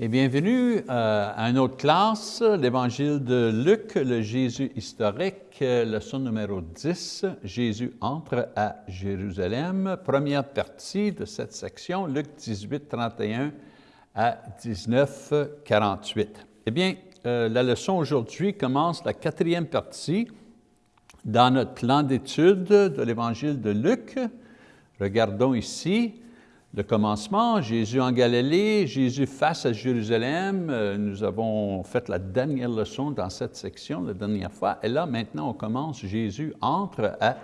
Et bienvenue euh, à une autre classe, l'Évangile de Luc, le Jésus historique, leçon numéro 10, Jésus entre à Jérusalem, première partie de cette section, Luc 18, 31 à 19, 48. Eh bien, euh, la leçon aujourd'hui commence la quatrième partie dans notre plan d'étude de l'Évangile de Luc. Regardons ici, le commencement, Jésus en Galilée, Jésus face à Jérusalem. Euh, nous avons fait la dernière leçon dans cette section la dernière fois. Et là, maintenant, on commence, Jésus entre à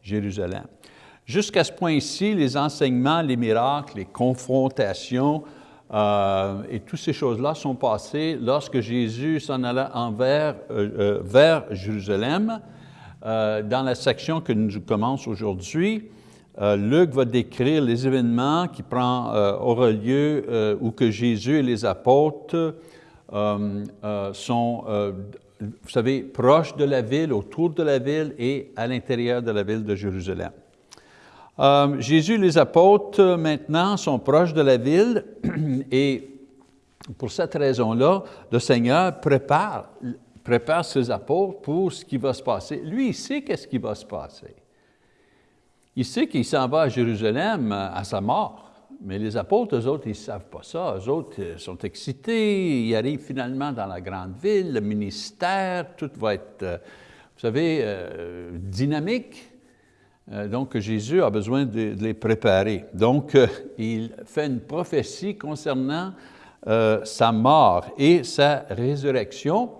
Jérusalem. Jusqu'à ce point-ci, les enseignements, les miracles, les confrontations euh, et toutes ces choses-là sont passées lorsque Jésus s'en alla envers, euh, vers Jérusalem. dans la section que nous commençons aujourd'hui, euh, Luc va décrire les événements qui prend, euh, auront lieu euh, où que Jésus et les apôtres sont, vous savez, proches de la ville, autour de la ville et à l'intérieur de la ville de Jérusalem. Jésus et les apôtres, maintenant, sont proches de la ville et pour cette raison-là, le Seigneur prépare, prépare ses apôtres pour ce qui va se passer. Lui, il sait qu'est-ce qui va se passer. Il sait qu'il s'en va à Jérusalem euh, à sa mort, mais les apôtres, eux autres, ils ne savent pas ça. Eux autres euh, sont excités, ils arrivent finalement dans la grande ville, le ministère, tout va être, euh, vous savez, dynamique. Donc, Jésus a besoin de, les préparer. Donc, il fait une prophétie concernant sa mort et sa résurrection.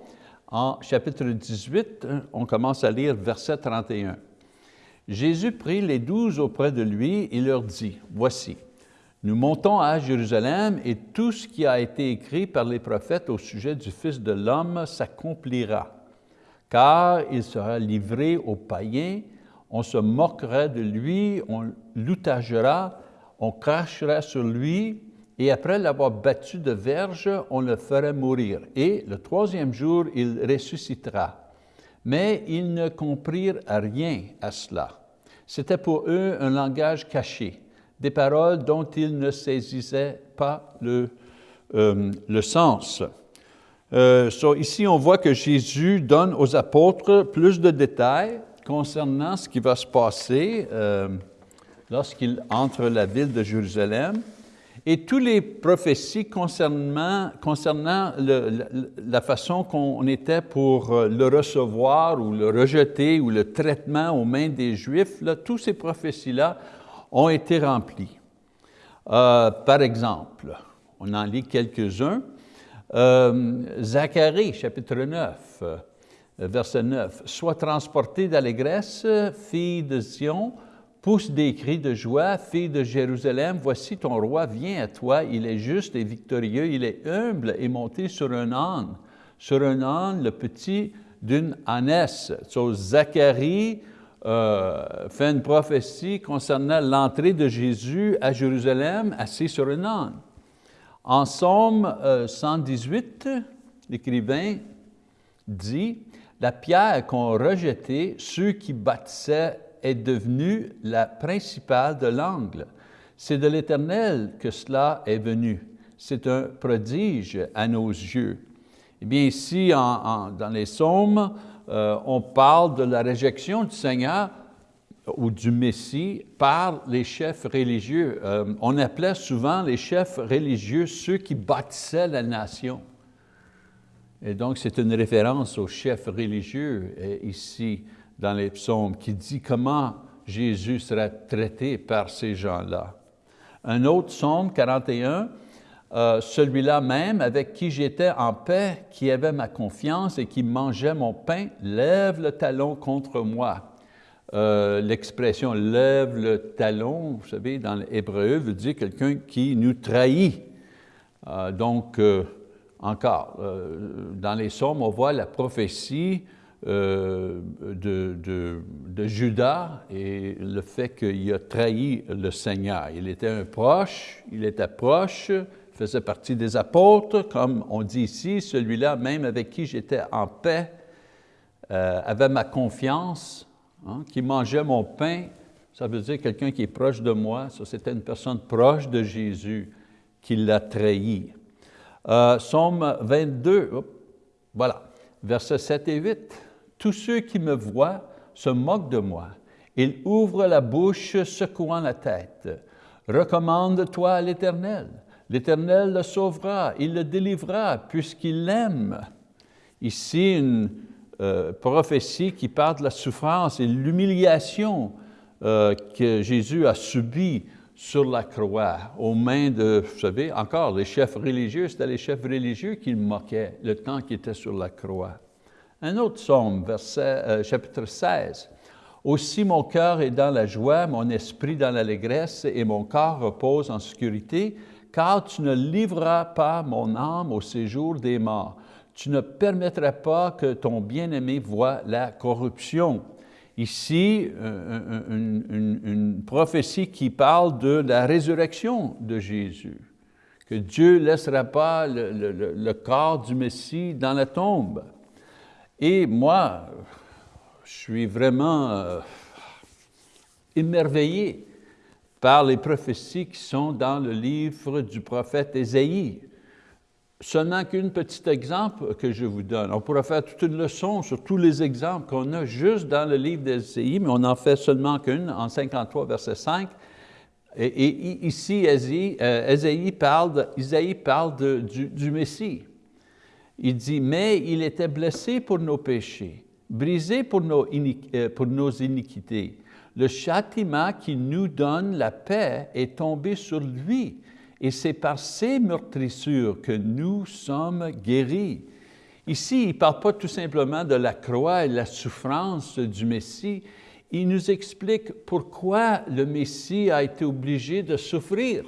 En chapitre 18, on commence à lire verset 31. Jésus prit les douze auprès de lui et leur dit, « Voici, nous montons à Jérusalem et tout ce qui a été écrit par les prophètes au sujet du Fils de l'homme s'accomplira, car il sera livré aux païens, on se moquera de lui, on l'outagera, on crachera sur lui, et après l'avoir battu de verge, on le fera mourir. Et le troisième jour, il ressuscitera. Mais ils ne comprirent rien à cela. C'était pour eux un langage caché, des paroles dont ils ne saisissaient pas le, euh, le sens. Euh, ici, on voit que Jésus donne aux apôtres plus de détails concernant ce qui va se passer euh, lorsqu'il entre la ville de Jérusalem et toutes les prophéties concernant, la façon qu'on était pour euh, le recevoir ou le rejeter ou le traitement aux mains des Juifs, là, toutes ces prophéties-là ont été remplies. Euh, par exemple, on en lit quelques-uns. Euh, Zacharie, chapitre 9, verset 9. « Sois transporté d'allégresse, fille de Sion, pousse des cris de joie, fille de Jérusalem, voici ton roi vient à toi, il est juste et victorieux, il est humble et monté sur un âne, sur un âne, le petit d'une ânesse. Zacharie euh, fait une prophétie concernant l'entrée de Jésus à Jérusalem assis sur un âne. En Somme 118, euh, l'écrivain dit, « La pierre qu'ont rejetée ceux qui bâtissaient est devenue la principale de l'angle. C'est de l'Éternel que cela est venu. C'est un prodige à nos yeux. Eh bien, ici, dans les psaumes, euh, on parle de la réjection du Seigneur ou du Messie par les chefs religieux. Euh, on appelait souvent les chefs religieux ceux qui bâtissaient la nation. Et donc, c'est une référence aux chefs religieux ici dans les psaumes qui dit comment Jésus sera traité par ces gens-là. Un autre psaume 41, euh, celui-là même avec qui j'étais en paix, qui avait ma confiance et qui mangeait mon pain, lève le talon contre moi. Euh, l'expression lève le talon, vous savez, dans l'hébreu, veut dire quelqu'un qui nous trahit. Euh, donc, encore, dans les psaumes, on voit la prophétie euh, de, de, Judas et le fait qu'il a trahi le Seigneur. Il était un proche, il était proche, faisait partie des apôtres, comme on dit ici, celui-là même avec qui j'étais en paix, euh, avait ma confiance, hein, qui mangeait mon pain, ça veut dire quelqu'un qui est proche de moi, ça c'était une personne proche de Jésus qui l'a trahi. Euh, Somme 22, voilà, versets 7 et 8. Tous ceux qui me voient se moquent de moi. Ils ouvrent la bouche, secouant la tête. Recommande-toi à l'Éternel. L'Éternel le sauvera, il le délivrera, puisqu'il l'aime. Ici, une euh, prophétie qui parle de la souffrance et l'humiliation euh, que Jésus a subie sur la croix, aux mains de, vous savez, encore, les chefs religieux, c'était les chefs religieux qui le le temps qu'il était sur la croix. Un autre psaume, verset, euh, chapitre 16. Aussi mon cœur est dans la joie, mon esprit dans l'allégresse, et mon corps repose en sécurité, car tu ne livreras pas mon âme au séjour des morts. Tu ne permettras pas que ton bien-aimé voie la corruption. Ici, une, prophétie qui parle de la résurrection de Jésus, que Dieu ne laissera pas le, corps du Messie dans la tombe. Et moi, je suis vraiment euh, émerveillé par les prophéties qui sont dans le livre du prophète Ésaïe. Seulement qu'un petit exemple que je vous donne. On pourrait faire toute une leçon sur tous les exemples qu'on a juste dans le livre d'Ésaïe, mais on n'en fait seulement qu'une, en 53, verset 5. Et, ici, Ésaïe, euh, parle, Isaïe parle du Messie. Il dit, « Mais il était blessé pour nos péchés, brisé pour nos, euh, pour nos iniquités. Le châtiment qui nous donne la paix est tombé sur lui et c'est par ces meurtrissures que nous sommes guéris. Ici, il ne parle pas tout simplement de la croix et de la souffrance du Messie, il nous explique pourquoi le Messie a été obligé de souffrir.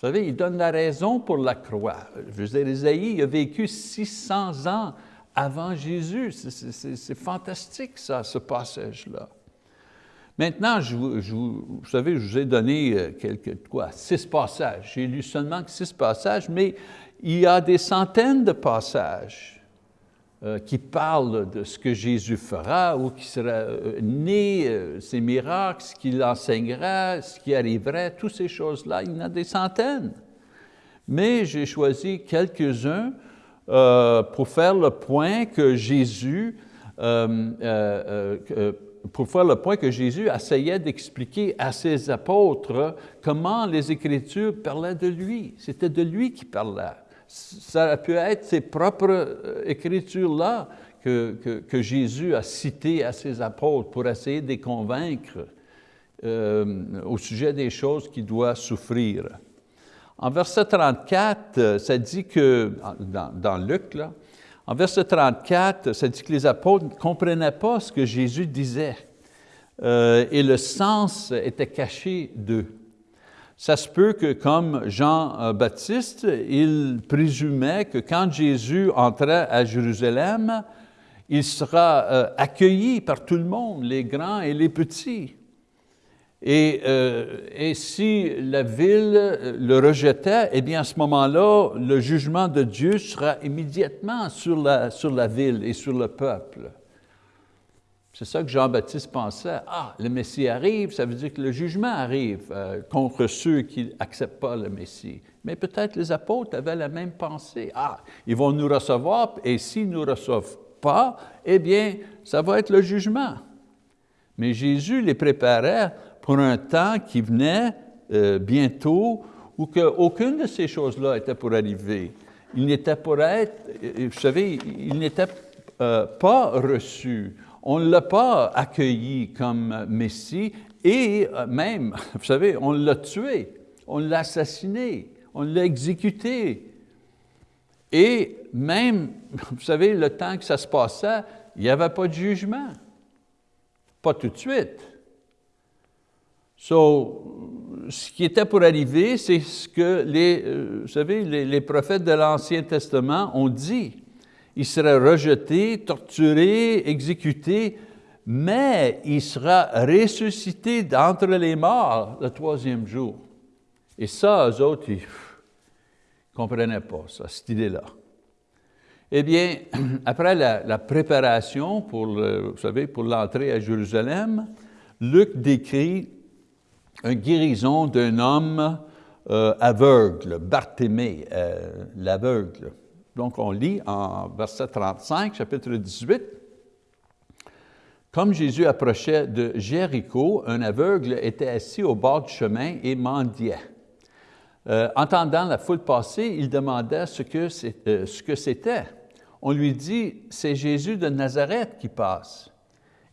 Vous savez, il donne la raison pour la croix. Je veux dire, Isaïe a vécu 600 ans avant Jésus. C'est fantastique, ça, ce passage-là. Maintenant, je vous, savez, je vous ai donné euh, quelques, quoi, six passages. J'ai lu seulement six passages, mais il y a des centaines de passages qui parlent de ce que Jésus fera, ou qui sera euh, né, ses miracles, ce qu'il enseignera, ce qui arriverait, toutes ces choses-là, il y en a des centaines. Mais j'ai choisi quelques-uns pour faire le point que Jésus pour faire le point que Jésus essayait d'expliquer à ses apôtres comment les Écritures parlaient de lui. C'était de lui qui parlait. Ça a pu être ses propres euh, Écritures-là que, que, Jésus a citées à ses apôtres pour essayer de les convaincre euh, au sujet des choses qu'il doit souffrir. En verset 34, ça dit que, dans, Luc, là, en verset 34, ça dit que les apôtres ne comprenaient pas ce que Jésus disait euh, et le sens était caché d'eux. Ça se peut que, comme Jean-Baptiste, il présumait que quand Jésus entrait à Jérusalem, il sera euh, accueilli par tout le monde, les grands et les petits. Euh, et, si la ville le rejetait, eh bien à ce moment-là, le jugement de Dieu sera immédiatement sur la, sur la ville et sur le peuple. C'est ça que Jean-Baptiste pensait. Ah, le Messie arrive, ça veut dire que le jugement arrive euh, contre ceux qui n'acceptent pas le Messie. Mais peut-être les apôtres avaient la même pensée. Ah, ils vont nous recevoir, et s'ils ne nous reçoivent pas, eh bien, ça va être le jugement. Mais Jésus les préparait pour un temps qui venait euh, bientôt où que aucune de ces choses-là était pour arriver. Il n'était pour être, euh, vous savez, il n'était euh, pas reçu. On ne l'a pas accueilli comme Messie et même, vous savez, on l'a tué, on l'a assassiné, on l'a exécuté. Et même, vous savez, le temps que ça se passait, il n'y avait pas de jugement. Pas tout de suite. So, ce qui était pour arriver, c'est ce que les, euh, vous savez, les, prophètes de l'Ancien Testament ont dit. Il serait rejeté, torturé, exécuté, mais il sera ressuscité d'entre les morts le troisième jour. Et ça, eux autres, ils ne comprenaient pas ça, cette idée-là. Eh bien, après la, préparation pour, l'entrée à Jérusalem, Luc décrit une guérison d'un homme aveugle, Barthélemy, l'aveugle. Donc on lit en verset 35, chapitre 18, comme Jésus approchait de Jéricho, un aveugle était assis au bord du chemin et mendiait. Euh, entendant la foule passer, il demanda ce que euh, c'était. On lui dit, c'est Jésus de Nazareth qui passe.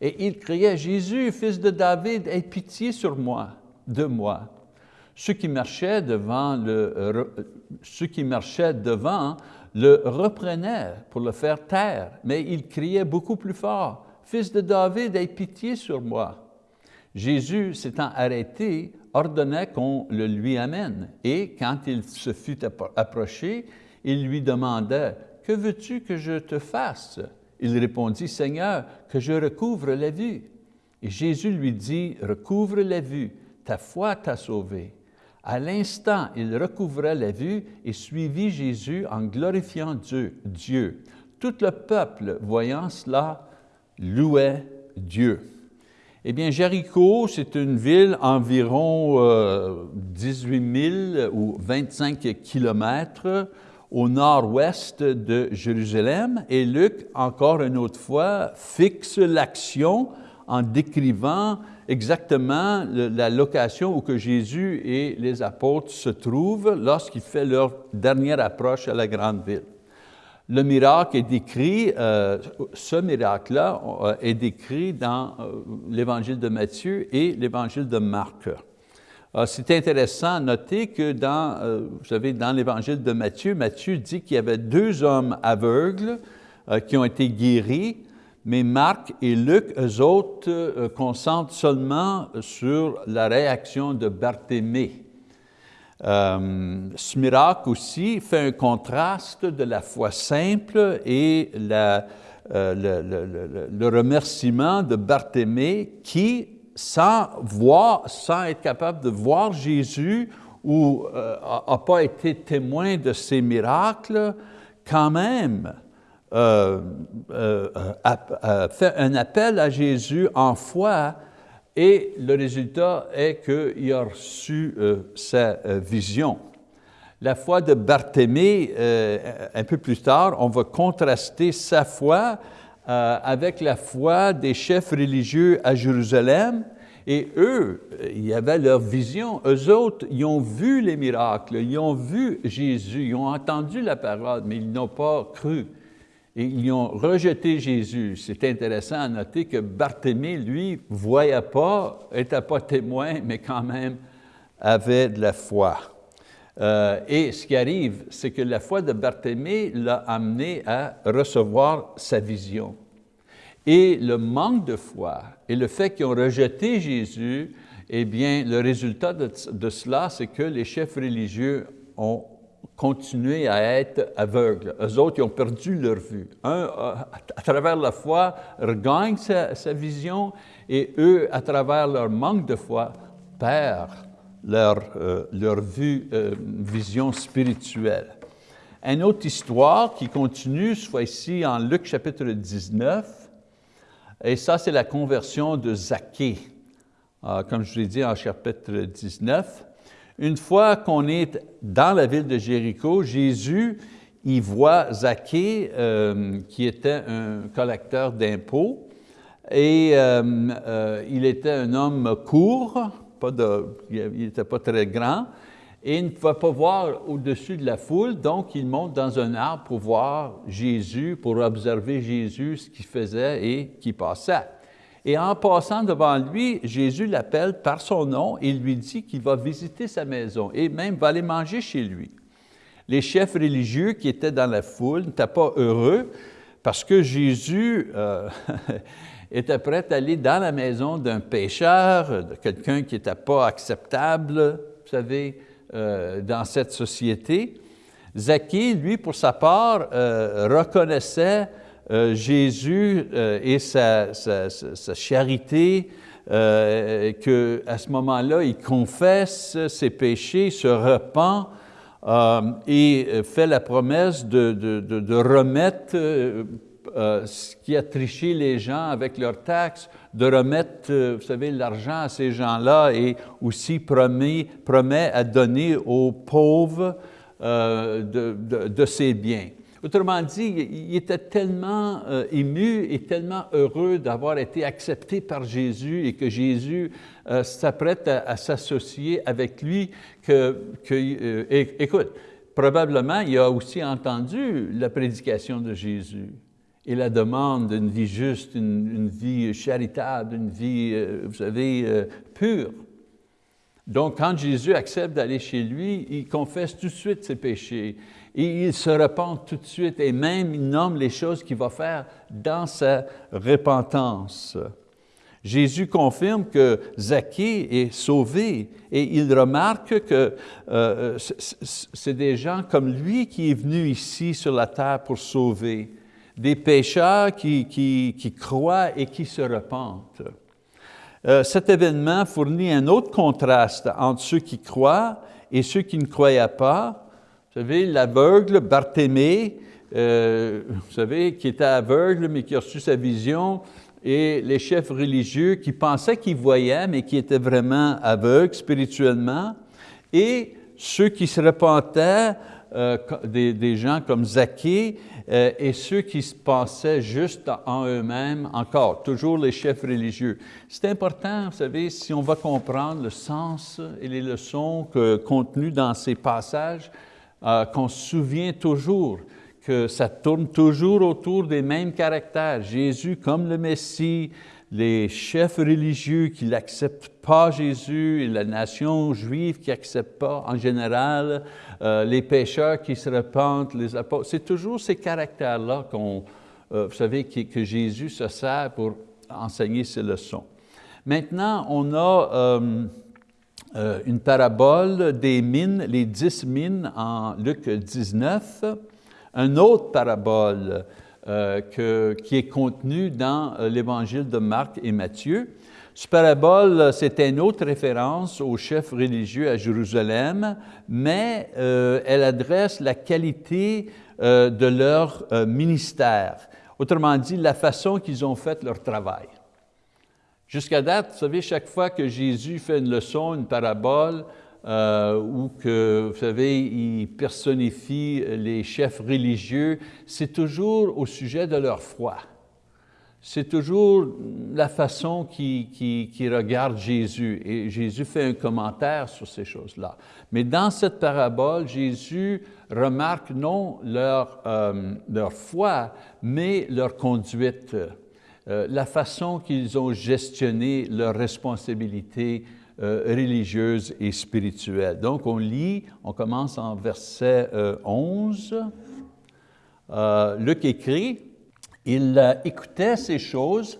Et il criait, Jésus, fils de David, aie pitié sur moi, de moi. Ceux qui marchaient devant le, ceux qui marchaient devant le reprenaient pour le faire taire, mais il criait beaucoup plus fort, Fils de David, aie pitié sur moi. Jésus, s'étant arrêté, ordonnait qu'on le lui amène. Et quand il se fut approché, il lui demanda, Que veux-tu que je te fasse? Il répondit, Seigneur, que je recouvre la vue. Et Jésus lui dit, Recouvre la vue, ta foi t'a sauvé. À l'instant, il recouvra la vue et suivit Jésus en glorifiant Dieu. Dieu. Tout le peuple, voyant cela, louait Dieu. Eh bien, Jéricho, c'est une ville environ 18 euh, 000 ou 25 kilomètres au nord-ouest de Jérusalem. Et Luc, encore une autre fois, fixe l'action en décrivant exactement la location où que Jésus et les apôtres se trouvent lorsqu'il fait leur dernière approche à la grande ville. Le miracle est décrit, euh, ce miracle-là euh, est décrit dans euh, l'Évangile de Matthieu et l'Évangile de Marc. C'est intéressant à noter que dans, vous savez, dans l'Évangile de Matthieu, Matthieu dit qu'il y avait deux hommes aveugles qui ont été guéris, mais Marc et Luc, eux autres, concentrent seulement sur la réaction de Barthélemy. Euh, ce miracle aussi fait un contraste de la foi simple et euh, le, remerciement de Barthélemy qui, sans voir, sans être capable de voir Jésus ou n'a euh, pas été témoin de ces miracles, quand même a fait un appel à Jésus en foi et le résultat est qu'il a reçu euh, sa euh, vision. La foi de Barthélemy, euh, un peu plus tard, on va contraster sa foi avec la foi des chefs religieux à Jérusalem, et eux, il y avait leur vision. Eux autres, ils ont vu les miracles, ils ont vu Jésus, ils ont entendu la parole, mais ils n'ont pas cru et ils ont rejeté Jésus. C'est intéressant à noter que Barthélemy, lui, ne voyait pas, n'était pas témoin, mais quand même avait de la foi. Euh, et ce qui arrive, c'est que la foi de Barthélemy l'a amené à recevoir sa vision. Et le manque de foi et le fait qu'ils ont rejeté Jésus, eh bien, le résultat de, de cela, c'est que les chefs religieux ont continuer à être aveugles. Eux autres, ils ont perdu leur vue. Un, à travers la foi, regagne sa, vision et eux, à travers leur manque de foi, perdent leur, euh, leur vue, euh, vision spirituelle. Une autre histoire qui continue, soit ici en Luc chapitre 19, et ça c'est la conversion de Zaché. Euh, comme je l'ai dit en chapitre 19, une fois qu'on est dans la ville de Jéricho, Jésus y voit Zaché, euh, qui était un collecteur d'impôts, et euh, euh, il était un homme court, il n'était pas très grand, et il ne pouvait pas voir au-dessus de la foule, donc il monte dans un arbre pour voir Jésus, pour observer Jésus, ce qu'il faisait et qui passait. Et en passant devant lui, Jésus l'appelle par son nom et lui dit qu'il va visiter sa maison et même va aller manger chez lui. Les chefs religieux qui étaient dans la foule n'étaient pas heureux parce que Jésus euh, était prêt à aller dans la maison d'un pécheur, de quelqu'un qui n'était pas acceptable, vous savez, euh, dans cette société. Zaché, lui, pour sa part, euh, reconnaissait euh, Jésus euh, et sa, charité, euh, qu'à ce moment-là, il confesse ses péchés, se repent et fait la promesse de, remettre euh, qui a triché les gens avec leurs taxes, de remettre, euh, vous savez, l'argent à ces gens-là et aussi promet, promet à donner aux pauvres euh, de, de, ses biens. Autrement dit, il était tellement ému et tellement heureux d'avoir été accepté par Jésus et que Jésus s'apprête à, s'associer avec lui que, que écoute, probablement il a aussi entendu la prédication de Jésus et la demande d'une vie juste, une, vie charitable, une vie, euh, vous savez, euh, pure. Donc, quand Jésus accepte d'aller chez lui, il confesse tout de suite ses péchés et il se repent tout de suite et même il nomme les choses qu'il va faire dans sa repentance. Jésus confirme que Zaché est sauvé et il remarque que euh, c'est des gens comme lui qui est venu ici sur la terre pour sauver des pécheurs qui, qui, croient et qui se repentent. Euh, cet événement fournit un autre contraste entre ceux qui croient et ceux qui ne croyaient pas. Vous savez, l'aveugle Barthélemy, euh, vous savez, qui était aveugle mais qui a reçu sa vision, et les chefs religieux qui pensaient qu'ils voyaient mais qui étaient vraiment aveugles spirituellement, et ceux qui se repentaient, euh, des, gens comme Zaché, euh, et ceux qui se pensaient juste en eux-mêmes, encore, toujours les chefs religieux. C'est important, vous savez, si on va comprendre le sens et les leçons que, contenues dans ces passages, euh, qu'on se souvient toujours que ça tourne toujours autour des mêmes caractères. Jésus comme le Messie, les chefs religieux qui n'acceptent pas Jésus, et la nation juive qui n'accepte pas en général, euh, les pécheurs qui se repentent, les apôtres. C'est toujours ces caractères-là qu'on, euh, vous savez, que Jésus se sert pour enseigner ses leçons. Maintenant, on a une parabole des mines, les dix mines en Luc 19, un autre parabole qui est contenu dans l'Évangile de Marc et Matthieu. Ce parabole, c'est une autre référence aux chefs religieux à Jérusalem, mais euh, elle adresse la qualité euh, de leur euh, ministère. Autrement dit, la façon qu'ils ont fait leur travail. Jusqu'à date, vous savez, chaque fois que Jésus fait une leçon, une parabole, ou que, vous savez, il personnifie les chefs religieux, c'est toujours au sujet de leur foi c'est toujours la façon qui, qui, regarde Jésus. Et Jésus fait un commentaire sur ces choses-là. Mais dans cette parabole, Jésus remarque non leur, euh, leur foi, mais leur conduite, euh, la façon qu'ils ont gestionné leurs responsabilités euh, religieuses et spirituelles. Donc, on lit, on commence en verset 11. Luc écrit, il écoutait ces choses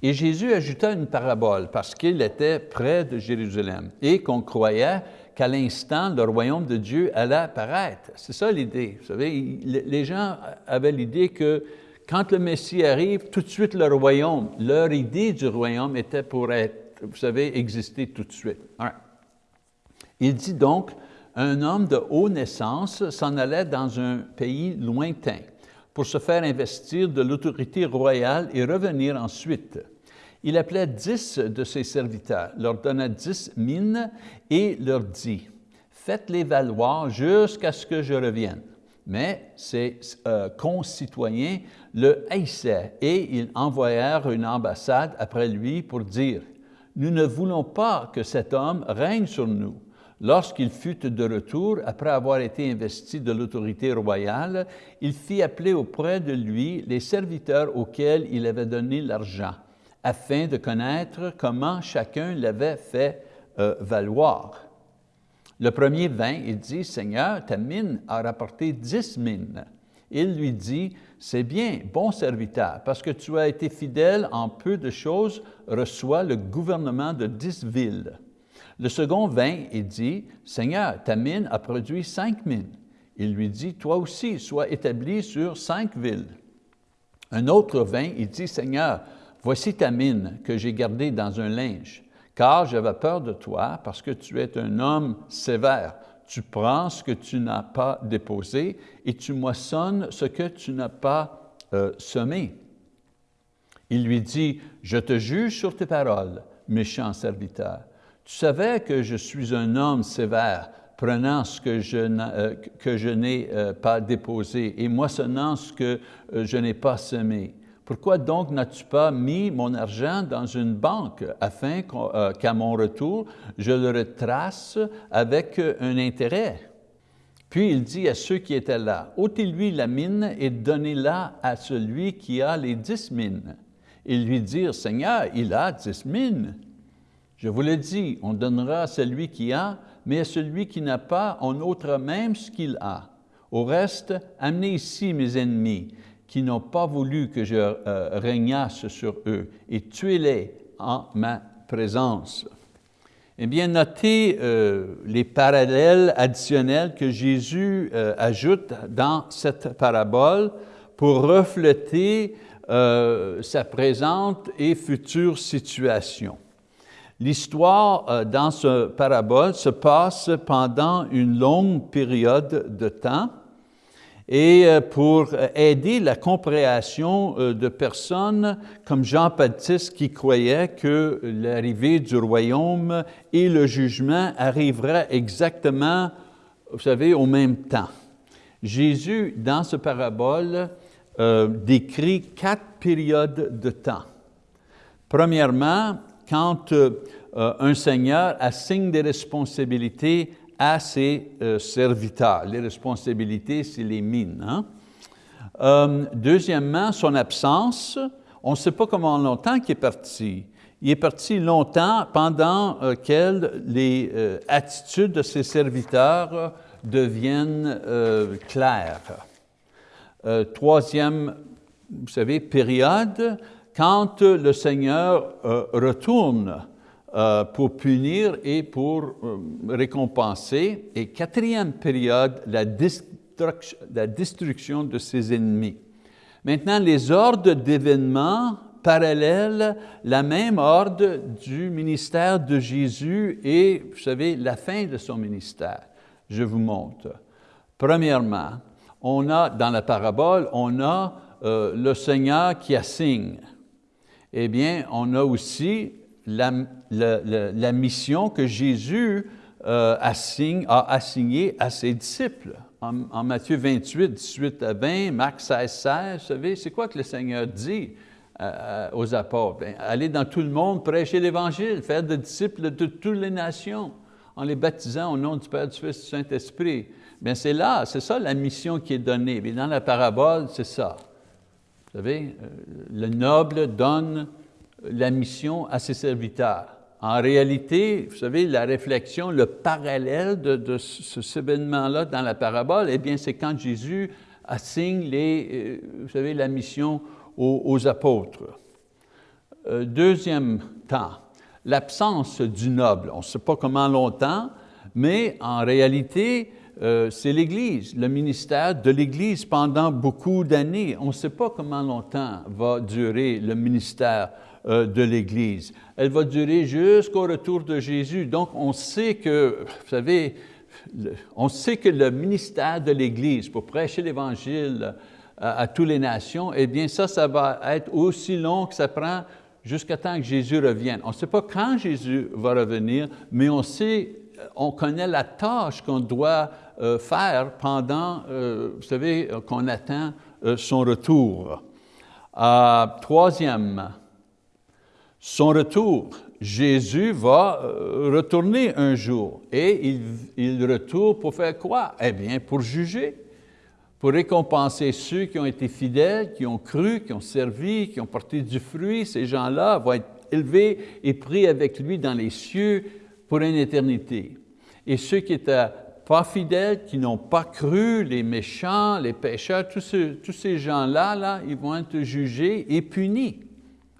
et Jésus ajouta une parabole parce qu'il était près de Jérusalem et qu'on croyait qu'à l'instant, le royaume de Dieu allait apparaître. C'est ça l'idée. Vous savez, les gens avaient l'idée que quand le Messie arrive, tout de suite le royaume, leur idée du royaume était pour être, vous savez, exister tout de suite. Il dit donc, un homme de haute naissance s'en allait dans un pays lointain pour se faire investir de l'autorité royale et revenir ensuite. Il appelait dix de ses serviteurs, leur donna dix mines et leur dit, faites-les valoir jusqu'à ce que je revienne. Mais ses euh, concitoyens le haïssaient et ils envoyèrent une ambassade après lui pour dire, nous ne voulons pas que cet homme règne sur nous. Lorsqu'il fut de retour, après avoir été investi de l'autorité royale, il fit appeler auprès de lui les serviteurs auxquels il avait donné l'argent, afin de connaître comment chacun l'avait fait euh, valoir. Le premier vint et dit, « Seigneur, ta mine a rapporté dix mines. » Il lui dit, « C'est bien, bon serviteur, parce que tu as été fidèle en peu de choses, reçois le gouvernement de dix villes. » Le second vint et dit, « Seigneur, ta mine a produit cinq mines. » Il lui dit, « Toi aussi, sois établi sur cinq villes. » Un autre vint et dit, « Seigneur, voici ta mine que j'ai gardée dans un linge, car j'avais peur de toi parce que tu es un homme sévère. Tu prends ce que tu n'as pas déposé et tu moissonnes ce que tu n'as pas euh, semé. Il lui dit, « Je te juge sur tes paroles, méchant serviteur. Tu savais que je suis un homme sévère, prenant ce que je, euh, n'ai euh, pas déposé et moissonnant ce que je n'ai pas semé. Pourquoi donc n'as-tu pas mis mon argent dans une banque afin qu'à mon retour, je le retrace avec un intérêt? Puis il dit à ceux qui étaient là, ôtez-lui la mine et donnez-la à celui qui a les dix mines. Ils lui dirent, Seigneur, il a dix mines. Je vous l'ai dit, on donnera à celui qui a, mais à celui qui n'a pas, on ôtera même ce qu'il a. Au reste, amenez ici mes ennemis, qui n'ont pas voulu que je euh, régnasse sur eux, et tuez-les en ma présence. Eh bien, notez euh, les parallèles additionnels que Jésus euh, ajoute dans cette parabole pour refléter sa présente et future situation. L'histoire euh, dans ce parabole se passe pendant une longue période de temps et euh, pour aider la compréhension euh, de personnes comme Jean-Baptiste qui croyait que l'arrivée du royaume et le jugement arriveraient exactement, vous savez, au même temps. Jésus, dans ce parabole, décrit quatre périodes de temps. Premièrement, quand euh, un seigneur assigne des responsabilités à ses euh, serviteurs. Les responsabilités, c'est les mines. Hein. Euh, deuxièmement, son absence, on ne sait pas comment longtemps qu'il est parti. Il est parti longtemps pendant que les attitudes de ses serviteurs deviennent claires. troisième, vous savez, période, quand le Seigneur euh, retourne euh, pour punir et pour euh, récompenser, et quatrième période, la destruction, la destruction de ses ennemis. Maintenant, les ordres d'événements parallèles, la même ordre du ministère de Jésus et, vous savez, la fin de son ministère. Je vous montre. Premièrement, on a, dans la parabole, on a le Seigneur qui assigne eh bien, on a aussi la, mission que Jésus euh, assigne, a assignée à ses disciples. En, Matthieu 28, 18 à 20, Marc 16, 16, vous savez, c'est quoi que le Seigneur dit euh, euh, aux apôtres? Bien, allez dans tout le monde, prêcher l'Évangile, faire des disciples de toutes les nations, en les baptisant au nom du Père, du Fils du Saint-Esprit. Bien, c'est là, c'est ça la mission qui est donnée. Dans la parabole, c'est ça. Vous savez, le noble donne la mission à ses serviteurs. En réalité, vous savez, la réflexion, le parallèle de, ce, événement-là dans la parabole, eh bien, c'est quand Jésus assigne les, euh, vous savez, la mission aux, apôtres. Euh, deuxième temps, l'absence du noble. On ne sait pas comment longtemps, mais en réalité, euh, c'est l'Église, le ministère de l'Église pendant beaucoup d'années. On ne sait pas comment longtemps va durer le ministère euh, de l'Église. Elle va durer jusqu'au retour de Jésus. Donc, on sait que, vous savez, on sait que le ministère de l'Église pour prêcher l'Évangile à, toutes les nations, eh bien ça, ça va être aussi long que ça prend jusqu'à temps que Jésus revienne. On ne sait pas quand Jésus va revenir, mais on sait, on connaît la tâche qu'on doit euh, faire pendant, euh, vous savez, qu'on attend euh, son retour. troisième, son retour. Jésus va retourner un jour et il, retourne pour faire quoi? Eh bien, pour juger, pour récompenser ceux qui ont été fidèles, qui ont cru, qui ont servi, qui ont porté du fruit. Ces gens-là vont être élevés et pris avec lui dans les cieux pour une éternité. Et ceux qui étaient pas fidèles, qui n'ont pas cru, les méchants, les pécheurs, tous, tous ces gens-là, là, ils vont être jugés et punis.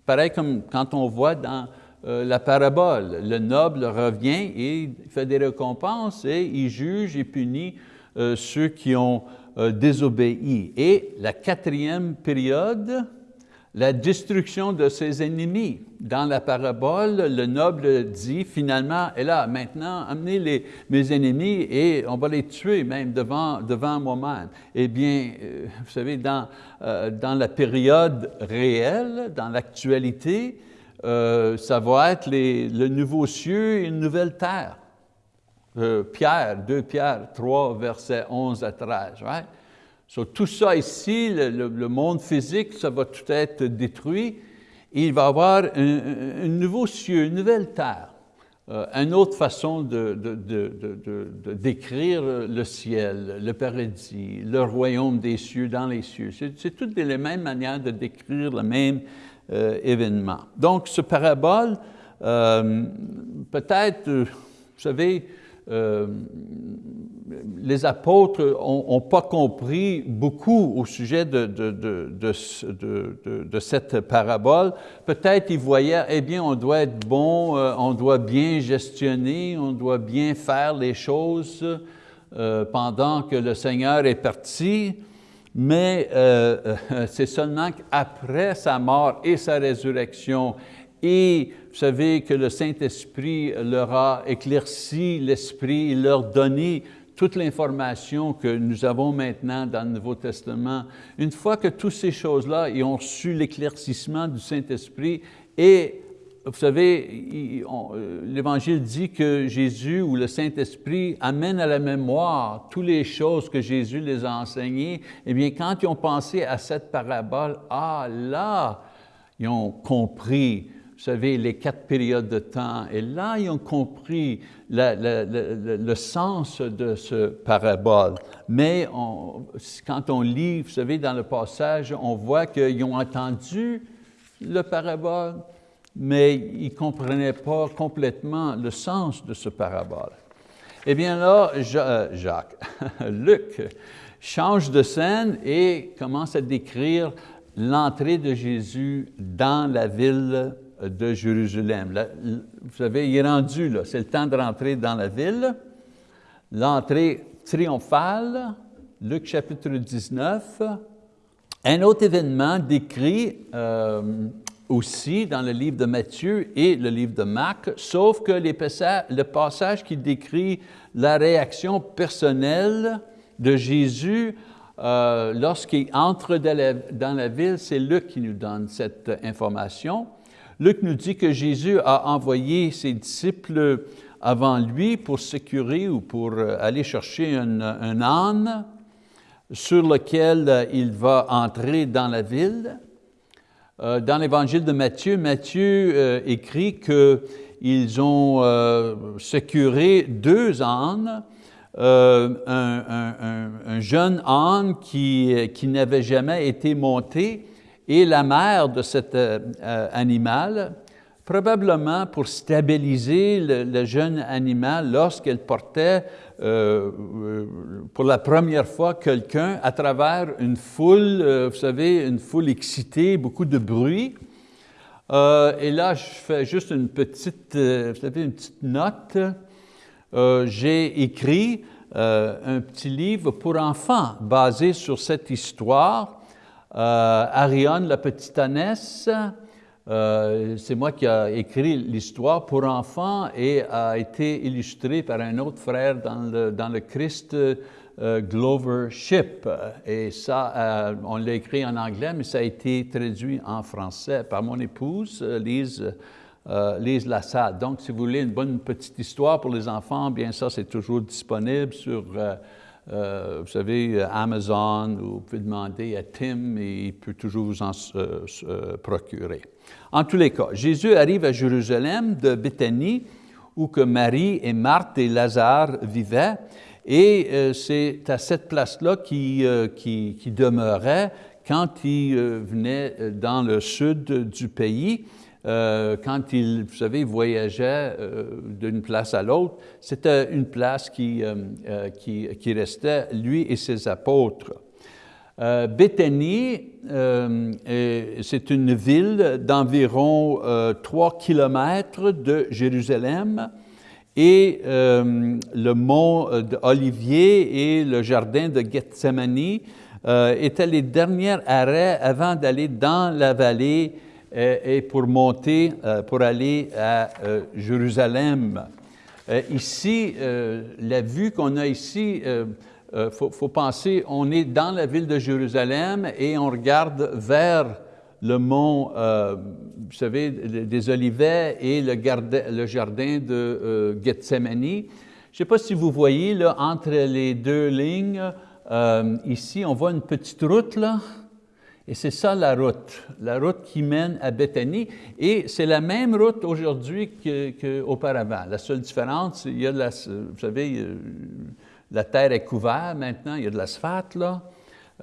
Pareil comme quand on voit dans euh, la parabole, le noble revient et il fait des récompenses et il juge et punit euh, ceux qui ont euh, désobéi. Et la quatrième période, la destruction de ses ennemis. Dans la parabole, le noble dit finalement, et là, maintenant, amenez les, mes ennemis et on va les tuer même devant, devant moi-même. Eh bien, euh, vous savez, dans, euh, dans la période réelle, dans l'actualité, euh, ça va être les, le nouveau cieux et une nouvelle terre. Pierre, 2 Pierre 3, verset 11 à 13. Right? Tout ça ici, le, monde physique, ça va tout être détruit. il va y avoir un, nouveau ciel, une nouvelle terre, euh, une autre façon de, décrire le ciel, le paradis, le royaume des cieux dans les cieux. C'est toutes les mêmes manières de décrire le même euh, événement. Donc, ce parabole, euh, peut-être, vous savez, les apôtres n'ont pas compris beaucoup au sujet de, cette parabole. Peut-être ils voyaient, eh bien, on doit être bon, euh, on doit bien gestionner, on doit bien faire les choses euh, pendant que le Seigneur est parti, mais c'est seulement qu'après sa mort et sa résurrection et vous savez que le Saint-Esprit leur a éclairci l'esprit, il leur donné toute l'information que nous avons maintenant dans le Nouveau Testament. Une fois que toutes ces choses-là, ont reçu l'éclaircissement du Saint-Esprit et vous savez, euh, l'Évangile dit que Jésus ou le Saint-Esprit amène à la mémoire toutes les choses que Jésus les a enseignées. Eh bien, quand ils ont pensé à cette parabole, ah là, ils ont compris vous savez, les quatre périodes de temps. Et là, ils ont compris le sens de ce parabole. Mais quand on lit, vous savez, dans le passage, on voit qu'ils ont entendu le parabole, mais ils ne comprenaient pas complètement le sens de ce parabole. Eh bien là, euh, Jacques, Luc change de scène et commence à décrire l'entrée de Jésus dans la ville de Jérusalem. vous savez, il est rendu, là, c'est le temps de rentrer dans la ville. L'entrée triomphale, Luc chapitre 19. Un autre événement décrit euh, aussi dans le livre de Matthieu et le livre de Marc, sauf que le passage qui décrit la réaction personnelle de Jésus euh, lorsqu'il entre dans la ville, c'est Luc qui nous donne cette information. Luc nous dit que Jésus a envoyé ses disciples avant lui pour sécuriser ou pour euh, aller chercher un, âne sur lequel euh, il va entrer dans la ville. Euh, dans l'évangile de Matthieu, Matthieu écrit qu'ils ont sécuré deux ânes, un, jeune âne qui n'avait jamais été monté et la mère de cet euh, euh, animal, probablement pour stabiliser le, jeune animal lorsqu'elle portait euh, pour la première fois quelqu'un à travers une foule, vous savez, une foule excitée, beaucoup de bruit. et là, je fais juste une petite, vous savez, une petite note. J'ai écrit un petit livre pour enfants basé sur cette histoire Ariane, la petite ânesse, euh, c'est moi qui ai écrit l'histoire pour enfants et a été illustré par un autre frère dans le, dans le Christ euh, Glover Ship. Et ça, on l'a écrit en anglais, mais ça a été traduit en français par mon épouse, Lise, Lise Lassade. Donc, si vous voulez une bonne petite histoire pour les enfants, bien ça, c'est toujours disponible sur euh, vous savez, Amazon, vous pouvez demander à Tim et il peut toujours vous en euh, euh, procurer. En tous les cas, Jésus arrive à Jérusalem de Béthanie où que Marie et Marthe et Lazare vivaient et c'est à cette place-là qu'il qui, demeurait quand il venait dans le sud du pays. Euh, quand il, vous savez, voyageait euh, d'une place à l'autre, c'était une place qui, euh, qui, qui, restait, lui et ses apôtres. Béthanie, c'est une ville d'environ 3 kilomètres de Jérusalem et le mont d'Olivier et le jardin de Gethsemane étaient les derniers arrêts avant d'aller dans la vallée et pour monter, pour aller à Jérusalem. Ici, la vue qu'on a ici, il euh, faut, penser, on est dans la ville de Jérusalem et on regarde vers le mont, euh, vous savez, des Olivets et le, le jardin de euh, Gethsemane. Je ne sais pas si vous voyez, là, entre les deux lignes, ici, on voit une petite route, là, et c'est ça la route, la route qui mène à Bethanie. Et c'est la même route aujourd'hui qu'auparavant. la seule différence, il y a, la, vous savez, la terre est couverte maintenant, il y a de l'asphalte là.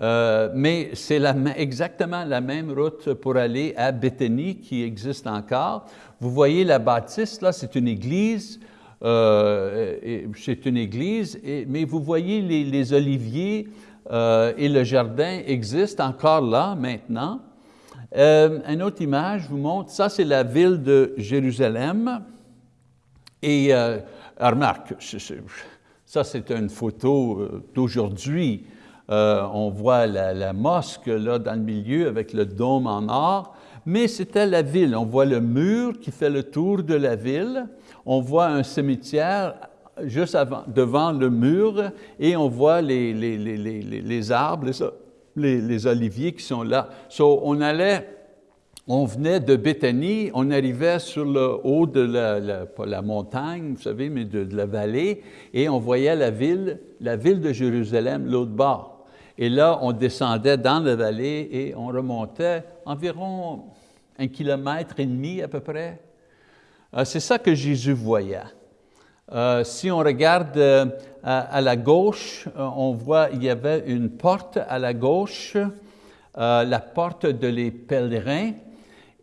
Euh, mais c'est exactement la même route pour aller à Béthanie qui existe encore. Vous voyez la bâtisse, là, c'est une église, euh, c'est une église, mais vous voyez les, oliviers euh, et le jardin existent encore là maintenant. une autre image vous montre, ça c'est la ville de Jérusalem. Et remarque, ça, c'est une photo euh, d'aujourd'hui. Euh, on voit la, mosque là dans le milieu avec le dôme en or, mais c'était la ville. On voit le mur qui fait le tour de la ville. On voit un cimetière juste avant, devant le mur et on voit les, les, les, les arbres, les, oliviers qui sont là. So, on allait on venait de Béthanie, on arrivait sur le haut de la, la montagne, vous savez, mais de, la vallée, et on voyait la ville, la ville de Jérusalem, l'autre bord. Et là, on descendait dans la vallée et on remontait environ un kilomètre et demi à peu près. Euh, c'est ça que Jésus voyait. Euh, si on regarde euh, à, la gauche, on voit il y avait une porte à la gauche, la porte de les pèlerins,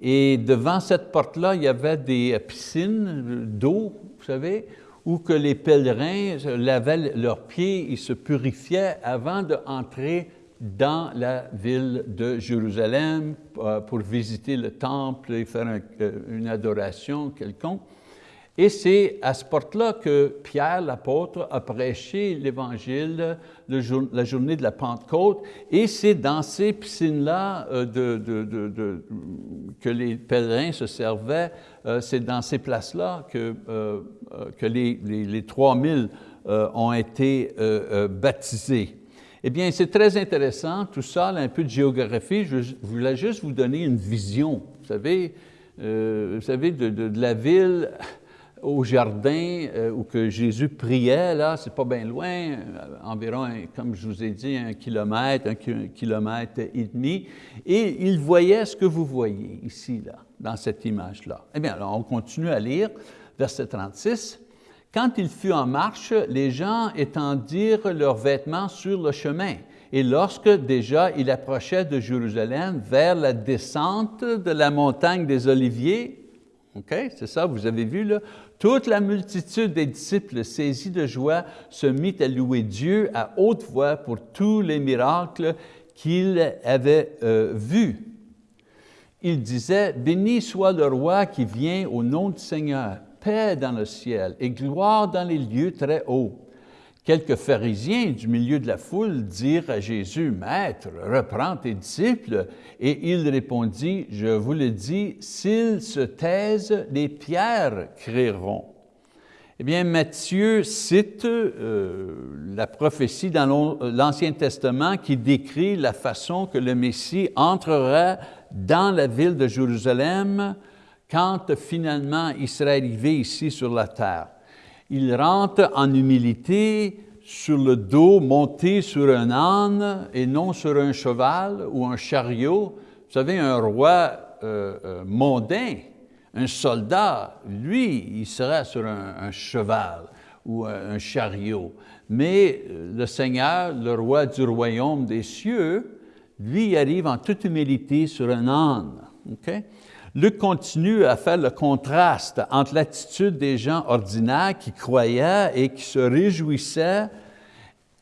et devant cette porte-là, il y avait des piscines d'eau, vous savez, où que les pèlerins lavaient leurs pieds, ils se purifiaient avant d'entrer dans la ville de Jérusalem euh, pour visiter le temple et faire euh, une adoration quelconque. Et c'est à ce porte-là que Pierre, l'apôtre, a prêché l'Évangile la journée de la Pentecôte, et c'est dans ces piscines-là euh, que les pèlerins se servaient, euh, c'est dans ces places-là que, euh, que les, les, 3000 ont été baptisés. Eh bien, c'est très intéressant, tout ça, un peu de géographie, je voulais juste vous donner une vision, vous savez, vous savez de la ville au jardin euh, où que Jésus priait, là, c'est pas bien loin, euh, environ, comme je vous ai dit, un kilomètre, un kilomètre et demi, et il voyait ce que vous voyez ici, là, dans cette image-là. Eh bien, alors, on continue à lire, verset 36. Quand il fut en marche, les gens étendirent leurs vêtements sur le chemin. Et lorsque déjà il approchait de Jérusalem vers la descente de la montagne des Oliviers, OK, c'est ça, vous avez vu là, toute la multitude des disciples saisis de joie se mit à louer Dieu à haute voix pour tous les miracles qu'ils avaient euh, vus. Ils disaient, béni soit le roi qui vient au nom du Seigneur, paix dans le ciel et gloire dans les lieux très hauts. Quelques pharisiens du milieu de la foule dirent à Jésus, Maître, reprends tes disciples. Et il répondit, Je vous le dis, s'ils se taisent, les pierres crieront. Eh bien, Matthieu cite euh, la prophétie dans l'Ancien Testament qui décrit la façon que le Messie entrera dans la ville de Jérusalem quand finalement il sera arrivé ici sur la terre il rentre en humilité sur le dos, monté sur un âne et non sur un cheval ou un chariot. Vous savez, un roi euh, euh, mondain, un soldat, lui, il sera sur un, cheval ou un, chariot. Mais euh, le Seigneur, le roi du royaume des cieux, lui arrive en toute humilité sur un âne. Luc continue à faire le contraste entre l'attitude des gens ordinaires qui croyaient et qui se réjouissaient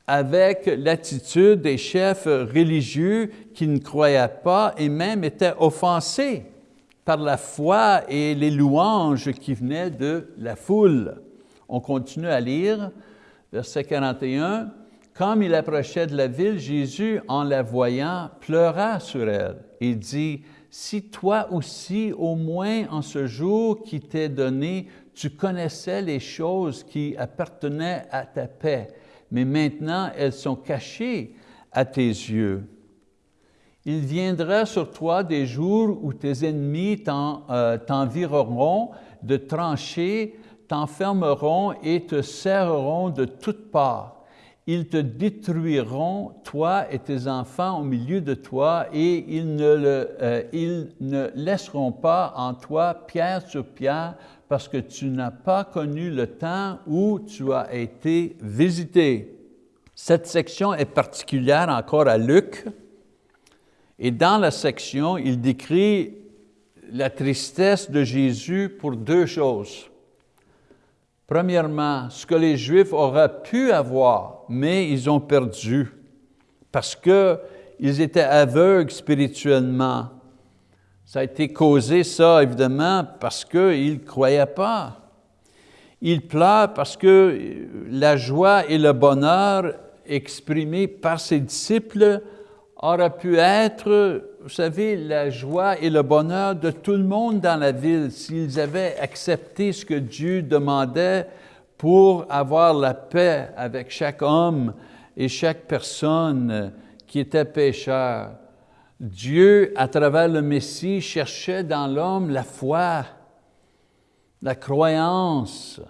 avec l'attitude des chefs religieux qui ne croyaient pas et même étaient offensés par la foi et les louanges qui venaient de la foule. On continue à lire, verset 41. Comme il approchait de la ville, Jésus, en la voyant, pleura sur elle et dit, si toi aussi, au moins en ce jour qui t'est donné, tu connaissais les choses qui appartenaient à ta paix, mais maintenant elles sont cachées à tes yeux. Il viendra sur toi des jours où tes ennemis euh, t'envireront de tranchées, t'enfermeront et te serreront de toutes parts ils te détruiront, toi et tes enfants au milieu de toi, et ils ne, euh, ils ne laisseront pas en toi pierre sur pierre, parce que tu n'as pas connu le temps où tu as été visité. Cette section est particulière encore à Luc, et dans la section, il décrit la tristesse de Jésus pour deux choses. Premièrement, ce que les Juifs auraient pu avoir, mais ils ont perdu parce qu'ils étaient aveugles spirituellement. Ça a été causé, ça, évidemment, parce qu'ils ne croyaient pas. Ils pleurent parce que la joie et le bonheur exprimés par ses disciples auraient pu être vous savez, la joie et le bonheur de tout le monde dans la ville s'ils avaient accepté ce que Dieu demandait pour avoir la paix avec chaque homme et chaque personne qui était pécheur. Dieu, à travers le Messie, cherchait dans l'homme la foi, la croyance,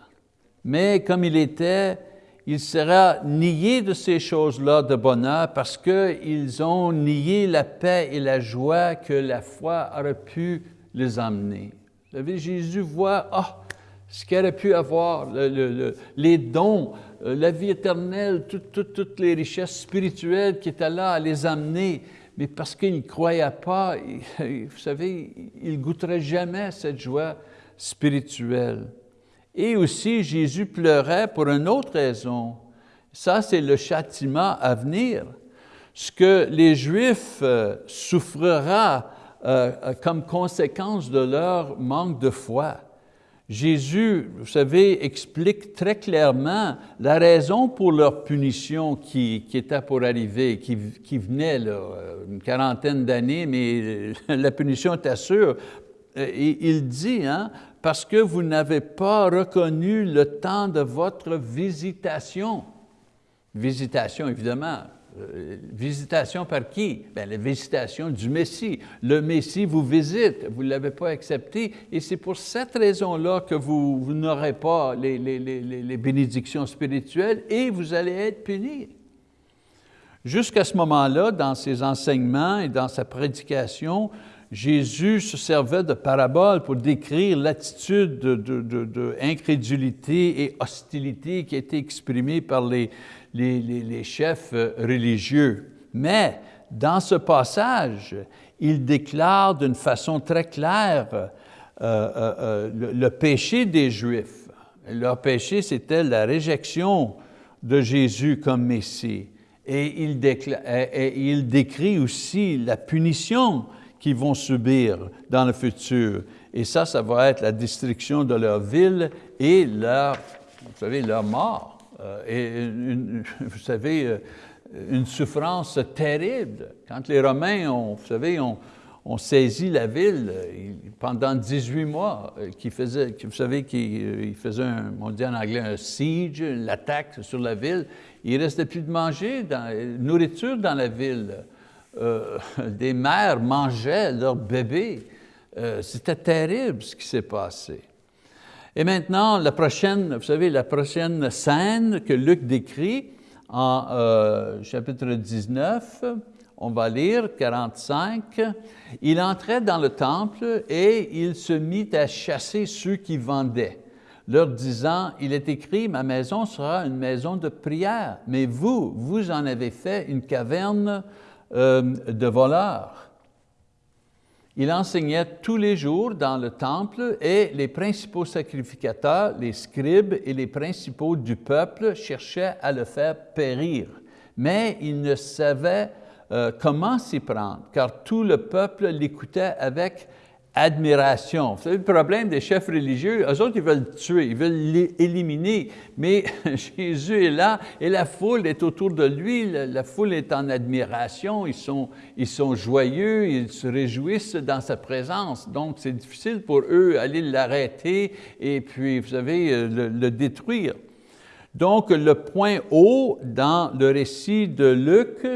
mais comme il était, il sera nié de ces choses-là de bonheur parce qu'ils ont nié la paix et la joie que la foi aurait pu les amener. Vous savez, Jésus voit ah, ce qu'il aurait pu avoir, les dons, euh, la vie éternelle, toutes les richesses spirituelles qui étaient là à les amener, mais parce qu'il ne croyait pas, vous savez, il ne goûterait jamais cette joie spirituelle. Et aussi, Jésus pleurait pour une autre raison. Ça, c'est le châtiment à venir. Ce que les Juifs euh, souffrira euh, euh, comme conséquence de leur manque de foi. Jésus, vous savez, explique très clairement la raison pour leur punition qui, était pour arriver, qui, venait là, une quarantaine d'années, mais la punition était sûre. Et il dit, hein, parce que vous n'avez pas reconnu le temps de votre visitation. Visitation, évidemment. Euh, visitation par qui? Bien, la visitation du Messie. Le Messie vous visite, vous ne l'avez pas accepté, et c'est pour cette raison-là que vous, n'aurez pas les, bénédictions spirituelles et vous allez être punis. Jusqu'à ce moment-là, dans ses enseignements et dans sa prédication, Jésus se servait de paraboles pour décrire l'attitude d'incrédulité de, et hostilité qui était exprimée par les, chefs euh, religieux. Mais dans ce passage, il déclare d'une façon très claire euh, euh, le, péché des Juifs. Leur péché, c'était la réjection de Jésus comme Messie. Et il décrit aussi la punition qu'ils vont subir dans le futur. Et ça, ça va être la destruction de leur ville et leur, vous savez, leur mort. Euh, et vous savez, euh, une souffrance terrible. Quand les Romains, ont, vous savez, ont, saisi la ville pendant 18 mois, euh, qui faisait, vous savez, qu'ils faisaient, un, on dit en anglais, un siege, l'attaque sur la ville, il ne restait plus de manger, dans, nourriture dans la ville. Euh, des mères mangeaient leurs bébés. Euh, c'était terrible ce qui s'est passé. Et maintenant, la prochaine, vous savez, la prochaine scène que Luc décrit en euh, chapitre 19, on va lire 45, il entrait dans le temple et il se mit à chasser ceux qui vendaient, leur disant, il est écrit, ma maison sera une maison de prière, mais vous, vous en avez fait une caverne euh, de voleurs. Il enseignait tous les jours dans le temple et les principaux sacrificateurs, les scribes et les principaux du peuple cherchaient à le faire périr. Mais ils ne savaient euh, comment s'y prendre, car tout le peuple l'écoutait avec admiration. Vous savez, le problème des chefs religieux, eux autres, ils veulent tuer, ils veulent l'éliminer, mais Jésus est là et la foule est autour de lui, la, foule est en admiration, ils sont, ils sont joyeux, ils se réjouissent dans sa présence. Donc, c'est difficile pour eux d'aller l'arrêter et puis, vous savez, euh, le, le détruire. Donc, le point haut dans le récit de Luc,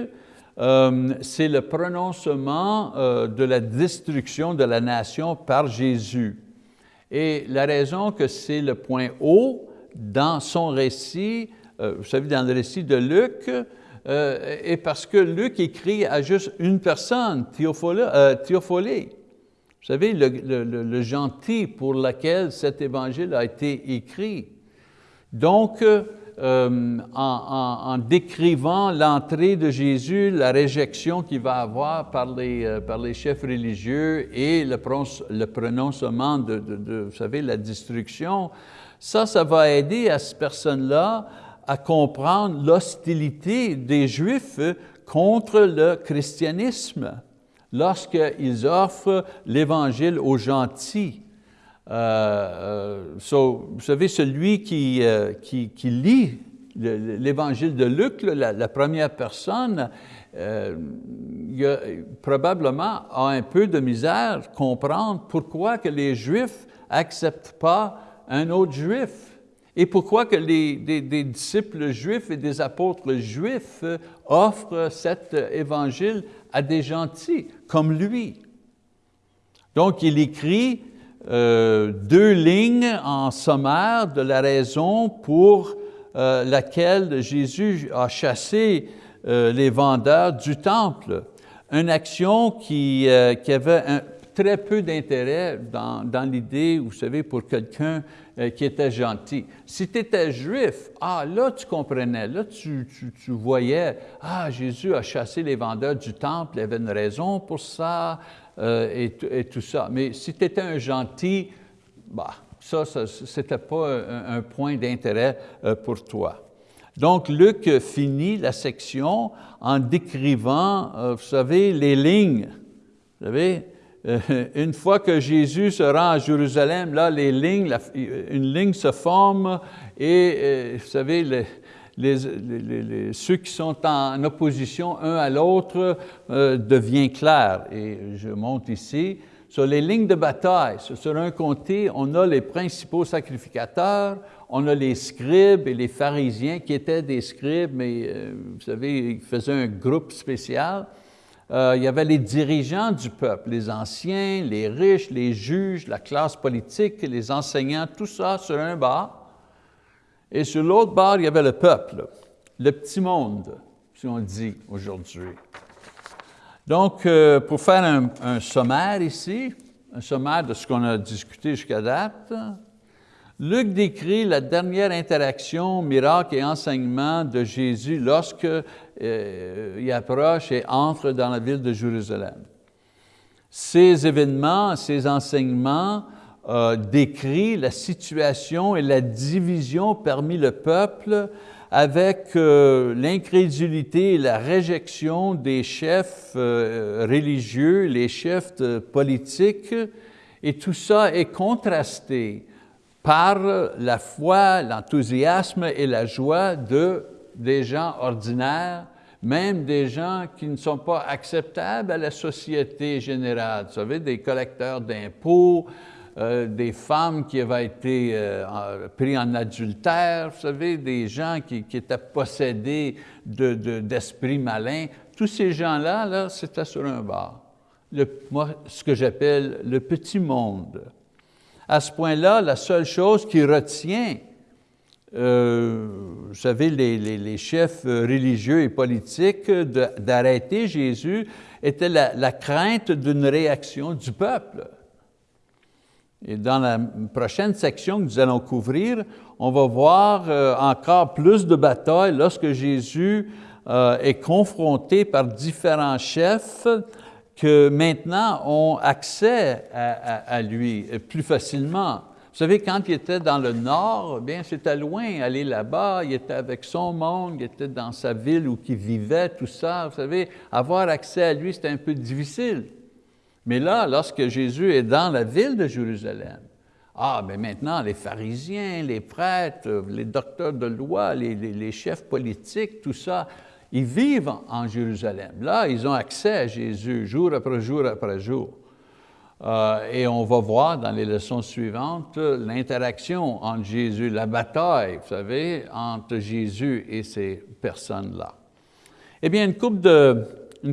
euh, c'est le prononcement euh, de la destruction de la nation par Jésus. Et la raison que c'est le point haut dans son récit, euh, vous savez, dans le récit de Luc, est parce que Luc écrit à juste une personne, Théophilée. Vous savez, le, gentil pour lequel cet évangile a été écrit. Donc, euh, en, décrivant l'entrée de Jésus, la réjection qu'il va avoir par les, euh, par les chefs religieux et le, prononcement de, vous savez, la destruction, ça, ça va aider à cette personne-là à comprendre l'hostilité des Juifs contre le christianisme lorsqu'ils offrent l'Évangile aux gentils. Euh, euh, vous savez, celui qui, euh, qui, lit l'évangile de Luc, la, première personne, probablement a un peu de misère à comprendre pourquoi que les Juifs n'acceptent pas un autre Juif. Et pourquoi que les, des, disciples juifs et des apôtres juifs offrent cet évangile à des gentils comme lui. Donc il écrit euh, deux lignes en sommaire de la raison pour euh, laquelle Jésus a chassé euh, les vendeurs du temple. Une action qui, avait très peu d'intérêt dans l'idée, vous savez, pour quelqu'un qui était gentil. Si tu étais juif, ah là tu comprenais, là tu, tu, tu, voyais, ah Jésus a chassé les vendeurs du temple, il avait une raison pour ça, euh, et, tout ça. Mais si tu étais un gentil, bah, ça, ce n'était pas un, point d'intérêt euh, pour toi. Donc, Luc finit la section en décrivant, euh, vous savez, les lignes. Vous savez, une fois que Jésus se rend à Jérusalem, là, les lignes, une ligne se forme et, vous savez, les, ceux qui sont en opposition un à l'autre euh, devient clair. Et je monte ici. Sur les lignes de bataille, sur un côté, on a les principaux sacrificateurs, on a les scribes et les pharisiens qui étaient des scribes, mais euh, vous savez, ils faisaient un groupe spécial. Euh, il y avait les dirigeants du peuple, les anciens, les riches, les juges, la classe politique, les enseignants, tout ça sur un bas. Et sur l'autre bord, il y avait le peuple, le petit monde, si on dit aujourd'hui. Donc, euh, pour faire un, sommaire ici, un sommaire de ce qu'on a discuté jusqu'à date, Luc décrit la dernière interaction, miracle et enseignement de Jésus lorsque euh, il approche et entre dans la ville de Jérusalem. Ces événements, ces enseignements décrit la situation et la division parmi le peuple avec euh, l'incrédulité et la réjection des chefs euh, religieux, les chefs politiques, et tout ça est contrasté par la foi, l'enthousiasme et la joie de, des gens ordinaires, même des gens qui ne sont pas acceptables à la société générale. Vous savez, des collecteurs d'impôts, euh, des femmes qui avaient été euh, prises en adultère, vous savez, des gens qui, étaient possédés d'esprits de, malins. Tous ces gens-là, là, c'était sur un bar. Moi, ce que j'appelle le petit monde. À ce point-là, la seule chose qui retient, euh, vous savez, les, chefs religieux et politiques d'arrêter Jésus était la, crainte d'une réaction du peuple. Et dans la prochaine section que nous allons couvrir, on va voir euh, encore plus de batailles lorsque Jésus euh, est confronté par différents chefs que maintenant ont accès à, lui plus facilement. Vous savez, quand il était dans le nord, bien c'était loin, aller là-bas, il était avec son monde, il était dans sa ville où il vivait, tout ça. Vous savez, avoir accès à lui, c'était un peu difficile. Mais là, lorsque Jésus est dans la ville de Jérusalem, ah, mais maintenant, les pharisiens, les prêtres, les docteurs de loi, les, chefs politiques, tout ça, ils vivent en Jérusalem. Là, ils ont accès à Jésus jour après jour après jour. Euh, et on va voir dans les leçons suivantes l'interaction entre Jésus, la bataille, vous savez, entre Jésus et ces personnes-là. Eh bien, une coupe de,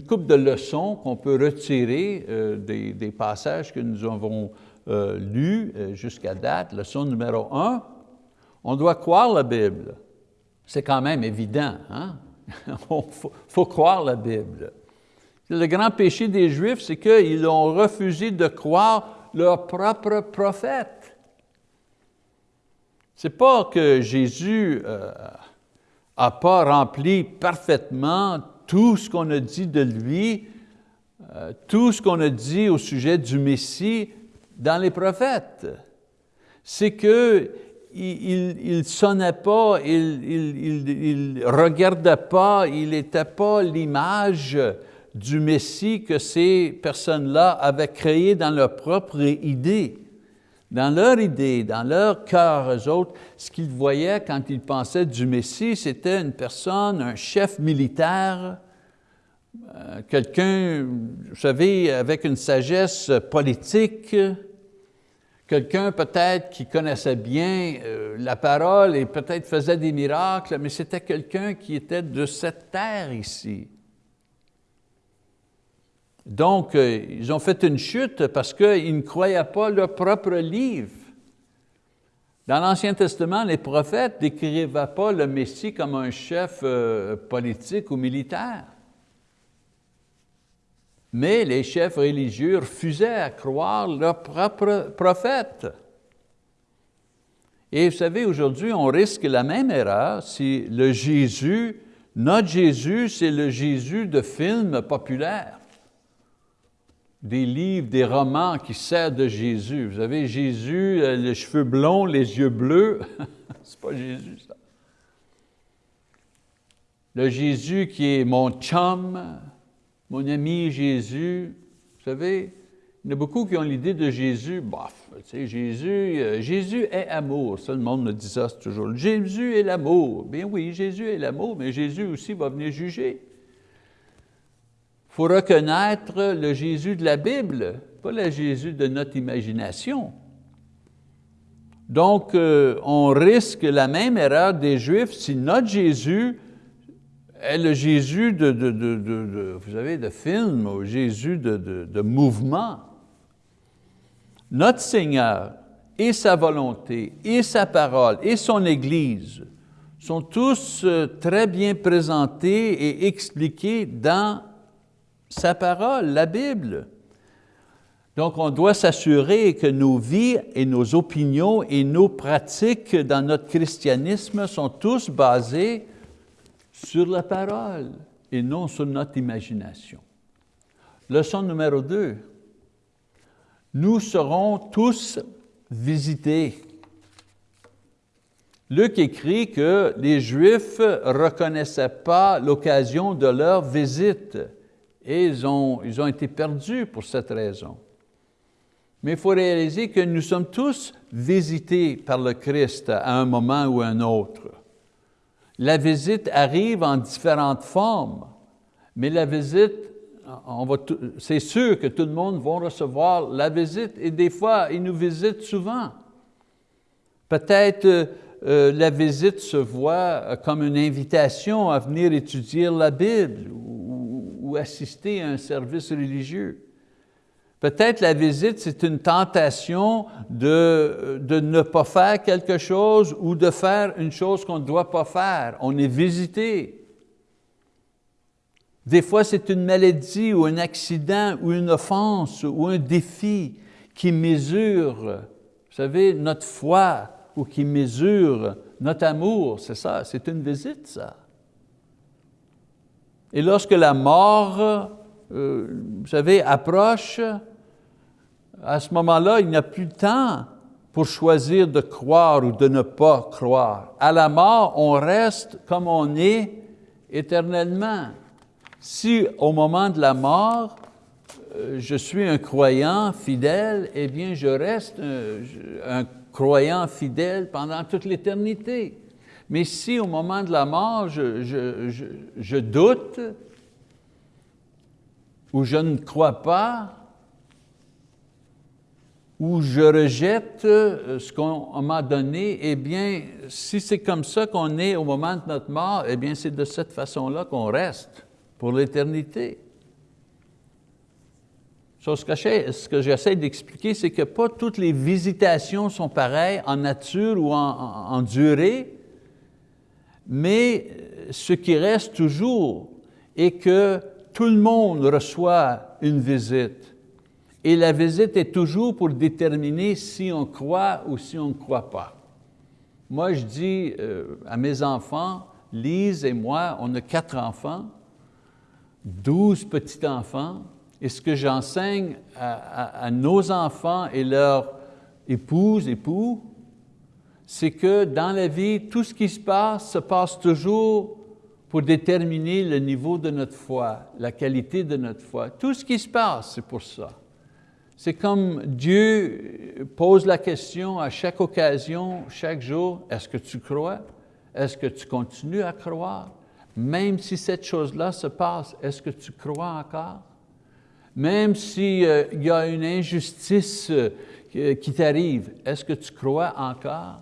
coupe de leçons qu'on peut retirer euh, des, des, passages que nous avons euh, lus jusqu'à date. Leçon numéro un, on doit croire la Bible. C'est quand même évident, hein? Il faut croire la Bible. Le grand péché des Juifs, c'est qu'ils ont refusé de croire leur propre prophète. C'est pas que Jésus n'a euh, pas rempli parfaitement tout ce qu'on a dit de lui, euh, tout ce qu'on a dit au sujet du Messie dans les prophètes. C'est que il ne sonnait pas, il ne regardait pas, il n'était pas l'image du Messie que ces personnes-là avaient créé dans leur propre idée. Dans leur idée, dans leur cœur, eux autres, ce qu'ils voyaient quand ils pensaient du Messie, c'était une personne, un chef militaire, euh, quelqu'un, vous savez, avec une sagesse politique, quelqu'un peut-être qui connaissait bien euh, la parole et peut-être faisait des miracles, mais c'était quelqu'un qui était de cette terre ici. Donc, euh, ils ont fait une chute parce qu'ils ne croyaient pas leur propre livre. Dans l'Ancien Testament, les prophètes ne décrivaient pas le Messie comme un chef euh, politique ou militaire. Mais les chefs religieux refusaient à croire leur propre prophète. Et vous savez, aujourd'hui, on risque la même erreur si le Jésus, notre Jésus, c'est le Jésus de films populaires des livres, des romans qui servent de Jésus. Vous avez Jésus, euh, les cheveux blonds, les yeux bleus. C'est pas Jésus, ça. Le Jésus qui est mon chum, mon ami Jésus. Vous savez, il y en a beaucoup qui ont l'idée de Jésus, bof, tu sais, Jésus, euh, Jésus est amour. Ça, le monde me dit ça toujours. Jésus est l'amour. Bien oui, Jésus est l'amour, mais Jésus aussi va venir juger. Il faut reconnaître le Jésus de la Bible, pas le Jésus de notre imagination. Donc, euh, on risque la même erreur des Juifs si notre Jésus est le Jésus de, vous savez, de film, ou Jésus de, mouvement. Notre Seigneur et sa volonté, et sa parole, et son Église sont tous euh, très bien présentés et expliqués dans sa parole, la Bible. Donc, on doit s'assurer que nos vies et nos opinions et nos pratiques dans notre christianisme sont tous basées sur la parole et non sur notre imagination. Leçon numéro deux. Nous serons tous visités. Luc écrit que les Juifs ne reconnaissaient pas l'occasion de leur visite et ils ont, ils ont été perdus pour cette raison. Mais il faut réaliser que nous sommes tous visités par le Christ à un moment ou à un autre. La visite arrive en différentes formes, mais la visite, c'est sûr que tout le monde va recevoir la visite et des fois, ils nous visitent souvent. Peut-être euh, la visite se voit comme une invitation à venir étudier la Bible assister à un service religieux. Peut-être la visite, c'est une tentation de, de, ne pas faire quelque chose ou de faire une chose qu'on ne doit pas faire. On est visité. Des fois, c'est une maladie ou un accident ou une offense ou un défi qui mesure, vous savez, notre foi ou qui mesure notre amour. C'est ça, c'est une visite, ça. Et lorsque la mort, euh, vous savez, approche, à ce moment-là, il n'y a plus de temps pour choisir de croire ou de ne pas croire. À la mort, on reste comme on est éternellement. Si au moment de la mort, euh, je suis un croyant fidèle, eh bien, je reste un, croyant fidèle pendant toute l'éternité. Mais si au moment de la mort, je doute, ou je ne crois pas, ou je rejette euh, ce qu'on m'a donné, eh bien, si c'est comme ça qu'on est au moment de notre mort, eh bien, c'est de cette façon-là qu'on reste pour l'éternité. Ce que j'essaie d'expliquer, c'est que pas toutes les visitations sont pareilles en nature ou en durée, mais ce qui reste toujours est que tout le monde reçoit une visite. Et la visite est toujours pour déterminer si on croit ou si on ne croit pas. Moi, je dis euh, à mes enfants, Lise et moi, on a quatre enfants, douze petits-enfants, et ce que j'enseigne à, à, nos enfants et leurs épouses, époux, c'est que dans la vie, tout ce qui se passe se passe toujours pour déterminer le niveau de notre foi, la qualité de notre foi. Tout ce qui se passe, c'est pour ça. C'est comme Dieu pose la question à chaque occasion, chaque jour, est-ce que tu crois? Est-ce que tu continues à croire? Même si cette chose-là se passe, est-ce que tu crois encore? Même s'il euh, y a une injustice euh, qui t'arrive, est-ce que tu crois encore?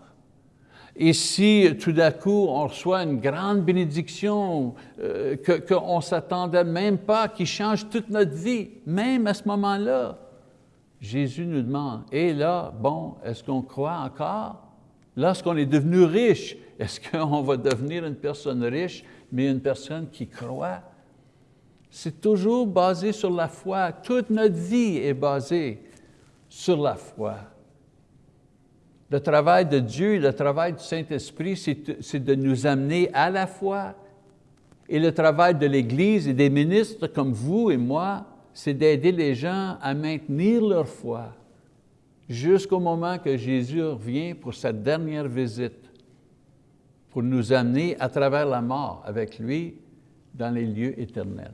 Et si tout d'un coup on reçoit une grande bénédiction euh, qu'on ne s'attendait même pas, qui change toute notre vie, même à ce moment-là, Jésus nous demande, et là, bon, est-ce qu'on croit encore? Lorsqu'on est devenu riche, est-ce qu'on va devenir une personne riche, mais une personne qui croit? C'est toujours basé sur la foi. Toute notre vie est basée sur la foi. Le travail de Dieu, le travail du Saint-Esprit, c'est de nous amener à la foi. Et le travail de l'Église et des ministres comme vous et moi, c'est d'aider les gens à maintenir leur foi jusqu'au moment que Jésus revient pour sa dernière visite, pour nous amener à travers la mort avec lui dans les lieux éternels.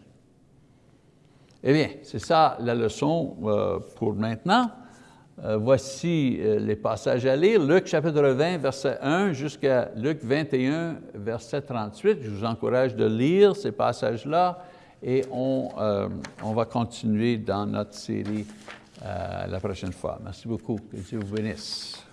Eh bien, c'est ça la leçon euh, pour maintenant. Euh, voici euh, les passages à lire. Luc chapitre 20, verset 1 jusqu'à Luc 21, verset 38. Je vous encourage de lire ces passages-là et on, euh, on va continuer dans notre série euh, la prochaine fois. Merci beaucoup. Que Dieu vous bénisse.